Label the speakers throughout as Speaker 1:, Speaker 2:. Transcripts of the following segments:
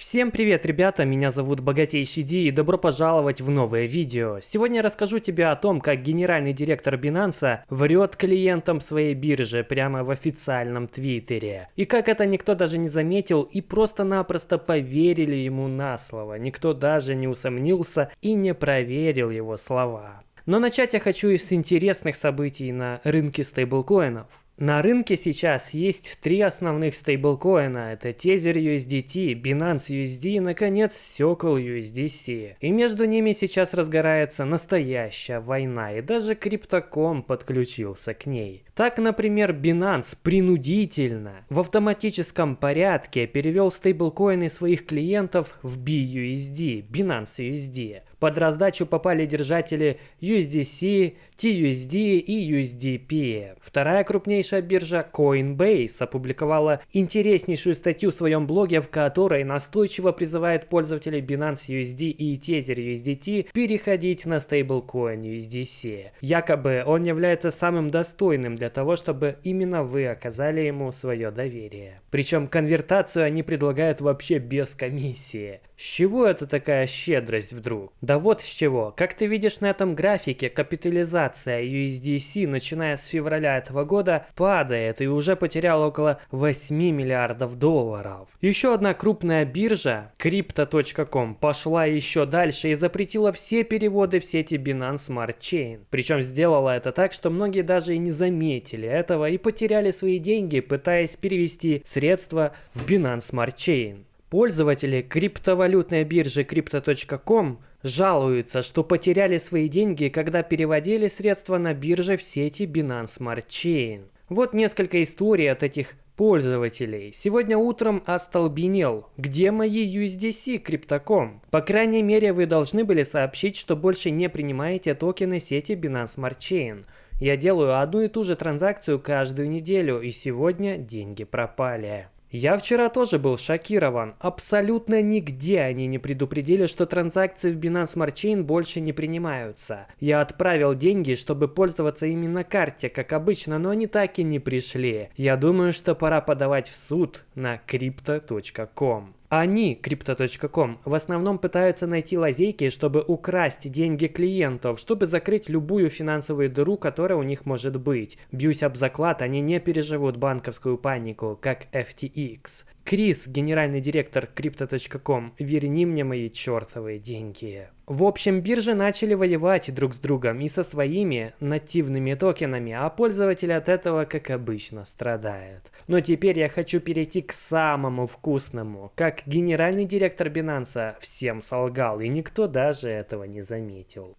Speaker 1: Всем привет, ребята, меня зовут Богатейший Ди и добро пожаловать в новое видео. Сегодня я расскажу тебе о том, как генеральный директор Binance врет клиентам своей биржи прямо в официальном твиттере. И как это никто даже не заметил и просто-напросто поверили ему на слово. Никто даже не усомнился и не проверил его слова. Но начать я хочу с интересных событий на рынке стейблкоинов. На рынке сейчас есть три основных стейблкоина. Это Tether USDT, Binance USD и, наконец, Circle USDC. И между ними сейчас разгорается настоящая война, и даже Криптоком подключился к ней. Так, например, Binance принудительно в автоматическом порядке перевел стейблкоины своих клиентов в BUSD, Binance USD. Под раздачу попали держатели USDC, TUSD и USDP. Вторая крупнейшая биржа Coinbase опубликовала интереснейшую статью в своем блоге, в которой настойчиво призывает пользователей Binance USD и Tether USDT переходить на стейблкоин USDC. Якобы он является самым достойным для того, чтобы именно вы оказали ему свое доверие. Причем конвертацию они предлагают вообще без комиссии. С чего это такая щедрость вдруг? Да вот с чего. Как ты видишь на этом графике, капитализация USDC, начиная с февраля этого года, падает и уже потерял около 8 миллиардов долларов. Еще одна крупная биржа, Crypto.com, пошла еще дальше и запретила все переводы в сети Binance Smart Chain. Причем сделала это так, что многие даже и не заметили этого и потеряли свои деньги, пытаясь перевести средства в Binance Smart Chain. Пользователи криптовалютной биржи Crypto.com жалуются, что потеряли свои деньги, когда переводили средства на бирже в сети Binance Smart Chain. Вот несколько историй от этих пользователей. Сегодня утром остолбенел. Где мои USDC Crypto.com? По крайней мере, вы должны были сообщить, что больше не принимаете токены сети Binance Smart Chain. Я делаю одну и ту же транзакцию каждую неделю, и сегодня деньги пропали. Я вчера тоже был шокирован. Абсолютно нигде они не предупредили, что транзакции в Binance Smart Chain больше не принимаются. Я отправил деньги, чтобы пользоваться именно карте, как обычно, но они так и не пришли. Я думаю, что пора подавать в суд на crypto.com. Они, Crypto.com, в основном пытаются найти лазейки, чтобы украсть деньги клиентов, чтобы закрыть любую финансовую дыру, которая у них может быть. Бьюсь об заклад, они не переживут банковскую панику, как FTX. Крис, генеральный директор Crypto.com, верни мне мои чертовые деньги. В общем, биржи начали воевать друг с другом и со своими нативными токенами, а пользователи от этого, как обычно, страдают. Но теперь я хочу перейти к самому вкусному. Как генеральный директор Binance всем солгал, и никто даже этого не заметил.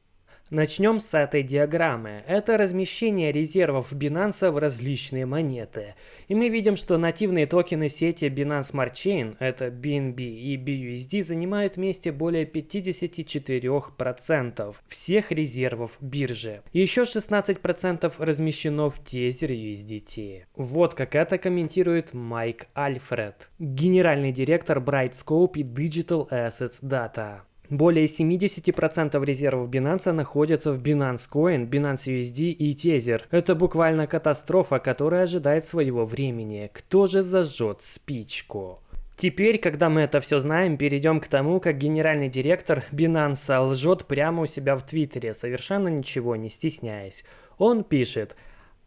Speaker 1: Начнем с этой диаграммы. Это размещение резервов Binance в различные монеты. И мы видим, что нативные токены сети Binance Smart Chain, это BNB и BUSD, занимают вместе более 54% всех резервов биржи. Еще 16% размещено в Tether USDT. Вот как это комментирует Майк Альфред, генеральный директор Brightscope и Digital Assets Data. Более 70% резервов Binance находятся в Binance Coin, Binance USD и Tether. Это буквально катастрофа, которая ожидает своего времени. Кто же зажжет спичку? Теперь, когда мы это все знаем, перейдем к тому, как генеральный директор Binance лжет прямо у себя в Твиттере, совершенно ничего не стесняясь. Он пишет,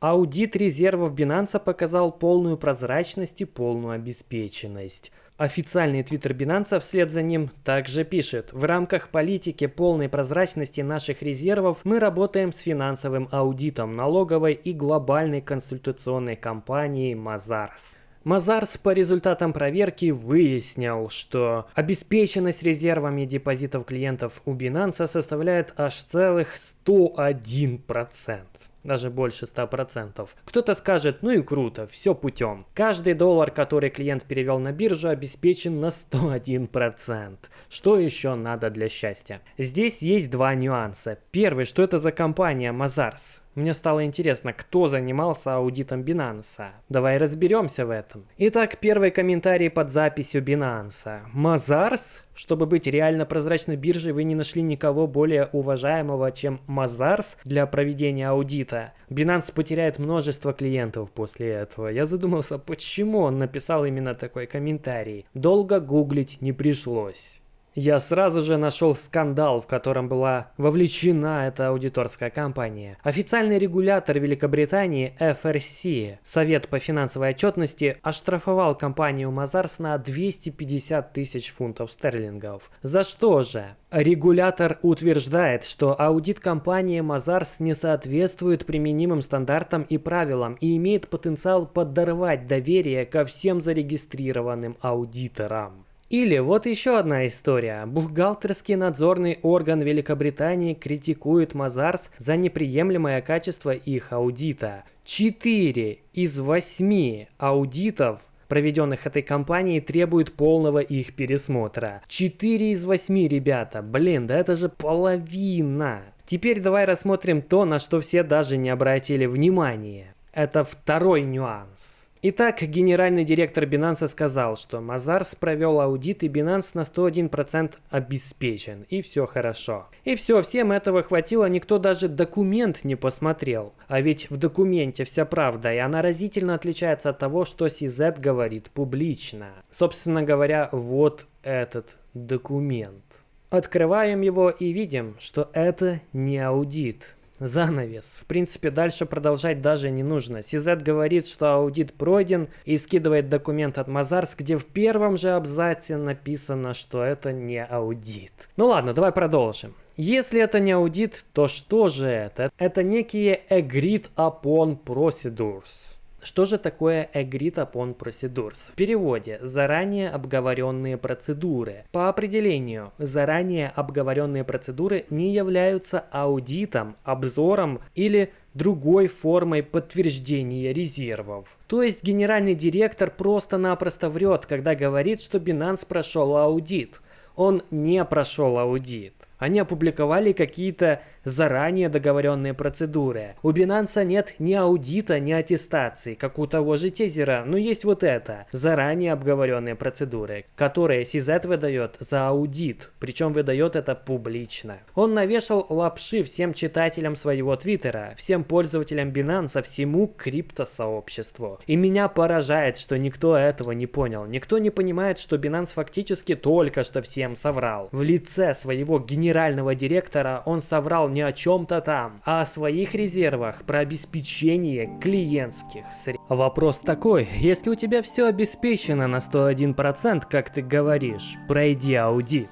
Speaker 1: Аудит резервов Binance показал полную прозрачность и полную обеспеченность. Официальный твиттер Binance вслед за ним также пишет, в рамках политики полной прозрачности наших резервов мы работаем с финансовым аудитом налоговой и глобальной консультационной компанией Mazars. Мазарс по результатам проверки выяснил, что обеспеченность резервами депозитов клиентов у Binance составляет аж целых 101% даже больше 100%. Кто-то скажет, ну и круто, все путем. Каждый доллар, который клиент перевел на биржу, обеспечен на 101%. Что еще надо для счастья? Здесь есть два нюанса. Первый, что это за компания Mazars? Мне стало интересно, кто занимался аудитом Binance. Давай разберемся в этом. Итак, первый комментарий под записью Binance. Mazars? Чтобы быть реально прозрачной биржей, вы не нашли никого более уважаемого, чем Mazars для проведения аудита клиента. Binance потеряет множество клиентов после этого. Я задумался, почему он написал именно такой комментарий. Долго гуглить не пришлось. Я сразу же нашел скандал, в котором была вовлечена эта аудиторская компания. Официальный регулятор Великобритании FRC, Совет по финансовой отчетности, оштрафовал компанию Mazars на 250 тысяч фунтов стерлингов. За что же? Регулятор утверждает, что аудит компании Mazars не соответствует применимым стандартам и правилам и имеет потенциал подорвать доверие ко всем зарегистрированным аудиторам. Или вот еще одна история. Бухгалтерский надзорный орган Великобритании критикует Мазарс за неприемлемое качество их аудита. Четыре из восьми аудитов проведенных этой компанией требуют полного их пересмотра. Четыре из восьми, ребята. Блин, да это же половина. Теперь давай рассмотрим то, на что все даже не обратили внимания. Это второй нюанс. Итак, генеральный директор Binance сказал, что Мазарс провел аудит и Binance на 101% обеспечен, и все хорошо. И все, всем этого хватило, никто даже документ не посмотрел. А ведь в документе вся правда, и она разительно отличается от того, что CZ говорит публично. Собственно говоря, вот этот документ. Открываем его и видим, что это не аудит занавес. В принципе, дальше продолжать даже не нужно. CZ говорит, что аудит пройден и скидывает документ от Мазарс, где в первом же абзаце написано, что это не аудит. Ну ладно, давай продолжим. Если это не аудит, то что же это? Это некие agreed upon procedures. Что же такое Agreed Upon Procedures? В переводе «заранее обговоренные процедуры». По определению, заранее обговоренные процедуры не являются аудитом, обзором или другой формой подтверждения резервов. То есть генеральный директор просто-напросто врет, когда говорит, что Binance прошел аудит. Он не прошел аудит. Они опубликовали какие-то заранее договоренные процедуры. У Binance нет ни аудита, ни аттестации, как у того же Тезера, но есть вот это, заранее обговоренные процедуры, которые CZ выдает за аудит, причем выдает это публично. Он навешал лапши всем читателям своего твиттера, всем пользователям Binance, всему криптосообществу. И меня поражает, что никто этого не понял. Никто не понимает, что Binance фактически только что всем соврал. В лице своего генерального директора он соврал не о чем-то там, а о своих резервах, про обеспечение клиентских средств. Вопрос такой, если у тебя все обеспечено на 101%, как ты говоришь, пройди аудит.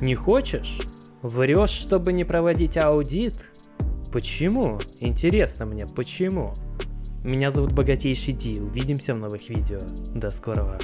Speaker 1: Не хочешь? Врешь, чтобы не проводить аудит? Почему? Интересно мне, почему? Меня зовут Богатейший Ди, увидимся в новых видео. До скорого.